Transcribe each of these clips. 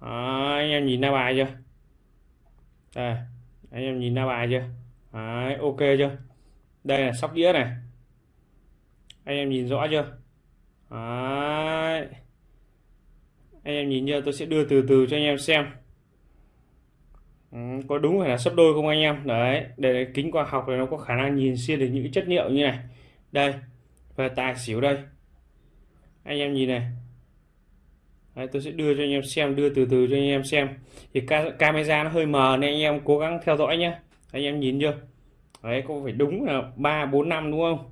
Đó, anh em nhìn ra bài chưa? Đây anh em nhìn ra bài chưa? Đấy, ok chưa? Đây là sóc đĩa này. Anh em nhìn rõ chưa? Đấy. anh em nhìn chưa? Tôi sẽ đưa từ từ cho anh em xem. Ừ, có đúng phải là sấp đôi không anh em? Đấy để kính quang học này nó có khả năng nhìn xuyên được những chất liệu như này. Đây và tài xỉu đây. Anh em nhìn này. Đấy, tôi sẽ đưa cho anh em xem đưa từ từ cho anh em xem. Thì ca camera nó hơi mờ nên anh em cố gắng theo dõi nhé anh em nhìn chưa? Đấy có phải đúng là ba bốn năm đúng không?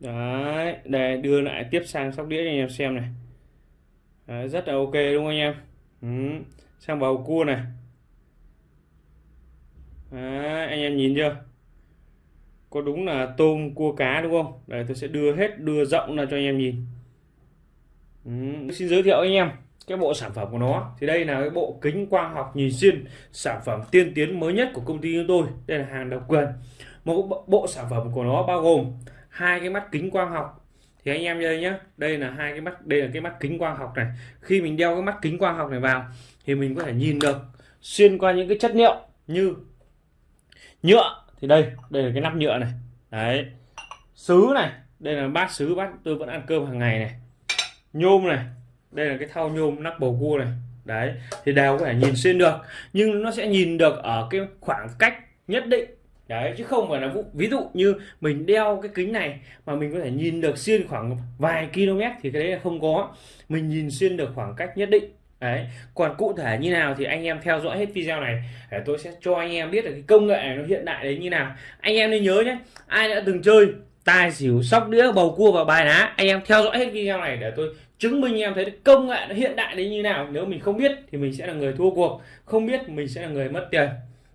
Đấy để đưa lại tiếp sang sóc đĩa cho anh em xem này. Đấy, rất là ok đúng không anh em? Ừ. sang bầu cua này. Đấy, anh em nhìn chưa? Có đúng là tôm cua cá đúng không? Đây tôi sẽ đưa hết đưa rộng ra cho anh em nhìn ừ. xin giới thiệu anh em cái bộ sản phẩm của nó. Thì đây là cái bộ kính quang học nhìn xuyên, sản phẩm tiên tiến mới nhất của công ty chúng tôi. Đây là hàng độc quyền. Một bộ sản phẩm của nó bao gồm hai cái mắt kính quang học. Thì anh em đây nhé đây là hai cái mắt, đây là cái mắt kính quang học này. Khi mình đeo cái mắt kính quang học này vào, thì mình có thể nhìn được, xuyên qua những cái chất liệu như nhựa. Thì đây đây là cái nắp nhựa này. Đấy. Sứ này, đây là bát sứ bát tôi vẫn ăn cơm hàng ngày này nhôm này, đây là cái thao nhôm nắp bầu cua này. Đấy, thì đều có thể nhìn xuyên được, nhưng nó sẽ nhìn được ở cái khoảng cách nhất định. Đấy, chứ không phải là vụ, ví dụ như mình đeo cái kính này mà mình có thể nhìn được xuyên khoảng vài km thì cái đấy là không có. Mình nhìn xuyên được khoảng cách nhất định. Đấy, còn cụ thể như nào thì anh em theo dõi hết video này để tôi sẽ cho anh em biết được cái công nghệ này nó hiện đại đấy như nào. Anh em nên nhớ nhé, ai đã từng chơi tài xỉu, sóc đĩa, bầu cua và bài ná. Anh em theo dõi hết video này để tôi chứng minh em thấy công nghệ nó hiện đại đến như nào. Nếu mình không biết thì mình sẽ là người thua cuộc, không biết mình sẽ là người mất tiền.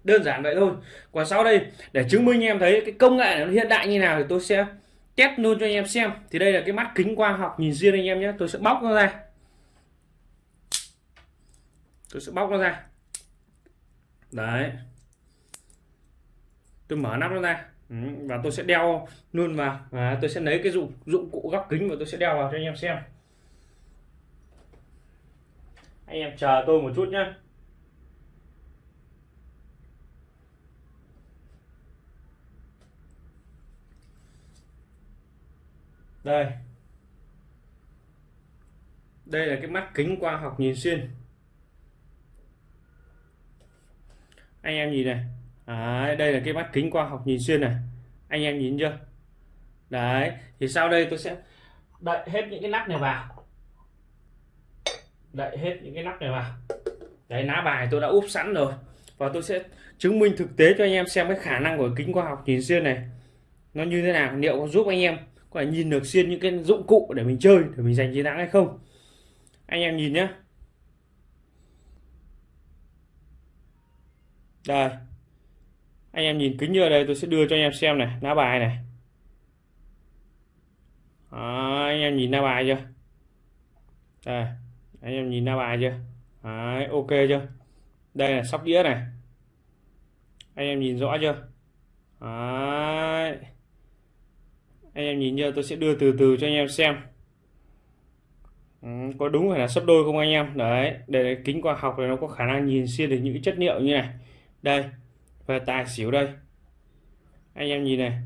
Đơn giản vậy thôi. Còn sau đây, để chứng minh em thấy cái công nghệ nó hiện đại như nào thì tôi sẽ test luôn cho anh em xem. Thì đây là cái mắt kính quang học nhìn riêng anh em nhé. Tôi sẽ bóc nó ra. Tôi sẽ bóc nó ra. Đấy. Tôi mở nắp nó ra. Ừ, và tôi sẽ đeo luôn vào. Và tôi sẽ lấy cái dụng dụng cụ góc kính và tôi sẽ đeo vào cho anh em xem. Anh em chờ tôi một chút nhé đây. Đây là cái mắt kính khoa học nhìn xuyên. Anh em nhìn này đấy, đây là cái mắt kính quang học nhìn xuyên này. Anh em nhìn chưa? Đấy thì sau đây tôi sẽ đậy hết những cái nắp này vào. Đậy hết những cái nắp này vào. Đấy lá bài tôi đã úp sẵn rồi. Và tôi sẽ chứng minh thực tế cho anh em xem cái khả năng của kính quang học nhìn xuyên này. Nó như thế nào liệu có giúp anh em có thể nhìn được xuyên những cái dụng cụ để mình chơi để mình giành chiến thắng hay không? Anh em nhìn nhé đây anh em nhìn kính ở đây tôi sẽ đưa cho anh em xem này lá bài này. Đó, anh em nhìn lá bài chưa? Đây anh em nhìn lá bài chưa? Đấy, ok chưa? Đây là sóc đĩa này. Anh em nhìn rõ chưa? Đấy. anh em nhìn chưa? Tôi sẽ đưa từ từ cho anh em xem. Ừ, có đúng phải là sấp đôi không anh em? Đấy để kính quang học này nó có khả năng nhìn xuyên được những chất liệu như này. Đây về tài xỉu đây. Anh em nhìn này.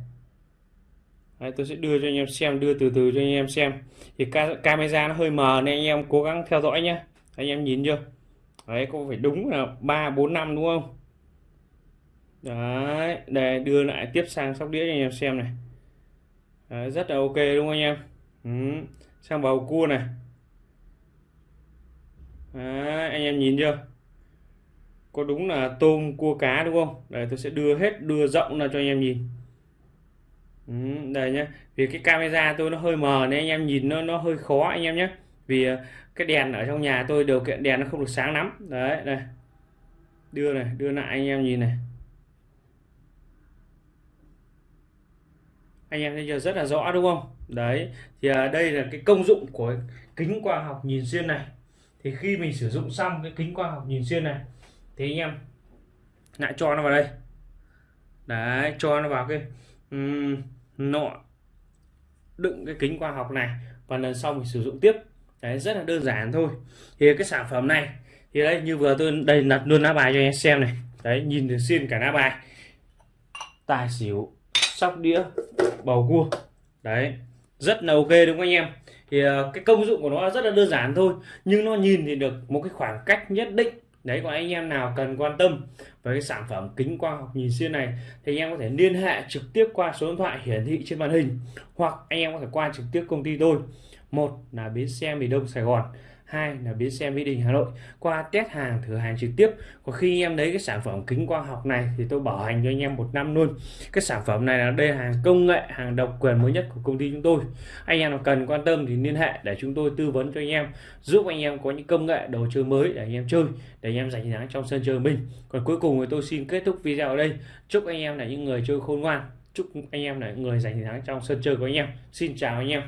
Đấy, tôi sẽ đưa cho anh em xem đưa từ từ cho anh em xem. Thì ca camera nó hơi mờ nên anh em cố gắng theo dõi nhé anh em nhìn chưa? Đấy có phải đúng là ba bốn năm đúng không? Đấy để đưa lại tiếp sang sóc đĩa cho anh em xem này. Đấy, rất là ok đúng không anh em? Ừ. sang bầu cua này. Đấy, anh em nhìn chưa? Có đúng là tôm cua cá đúng không? Đây tôi sẽ đưa hết đưa rộng ra cho anh em nhìn. Ừ, đây nhé vì cái camera tôi nó hơi mờ nên anh em nhìn nó nó hơi khó anh em nhé vì ờ, cái đèn ở trong nhà tôi điều kiện đèn nó không được sáng lắm. Đấy đây. Đưa này đưa lại anh em nhìn này. Anh em thấy giờ rất là rõ đúng không? Đấy thì à, đây là cái công dụng của kính quang học nhìn xuyên này. Thì khi mình sử dụng xong cái kính quang học nhìn xuyên này thì anh em lại cho nó vào đây. Đấy cho nó vào cái um, nọ đựng cái kính quang học này. Và lần sau mình sử dụng tiếp. Đấy rất là đơn giản thôi. Thì cái sản phẩm này thì đây như vừa tôi đây đặt luôn lá bài cho anh xem này. Đấy nhìn được xuyên cả lá bài. Tài xỉu sóc đĩa bầu cua. Đấy rất là ok đúng không anh em? Thì ờ, cái công dụng của nó rất là đơn giản thôi. Nhưng nó nhìn thì được một cái khoảng cách nhất định đấy, có anh em nào cần quan tâm với cái sản phẩm kính quang học nhìn xuyên này thì anh em có thể liên hệ trực tiếp qua số điện thoại hiển thị trên màn hình hoặc anh em có thể qua trực tiếp công ty tôi. Một là bến xe miền đông sài gòn hai là bến xe mỹ đình hà nội qua test hàng, thử hàng trực tiếp. Có khi em lấy cái sản phẩm kính quang học này thì tôi bảo hành cho anh em một năm luôn. Cái sản phẩm này là đây là hàng công nghệ, hàng độc quyền mới nhất của công ty chúng tôi. Anh em nào cần quan tâm thì liên hệ để chúng tôi tư vấn cho anh em, giúp anh em có những công nghệ, đồ chơi mới để anh em chơi, để anh em giành thắng trong sân chơi mình. Còn cuối cùng thì tôi xin kết thúc video ở đây. Chúc anh em là những người chơi khôn ngoan, chúc anh em là những người giành thắng trong sân chơi của anh em. Xin chào anh em.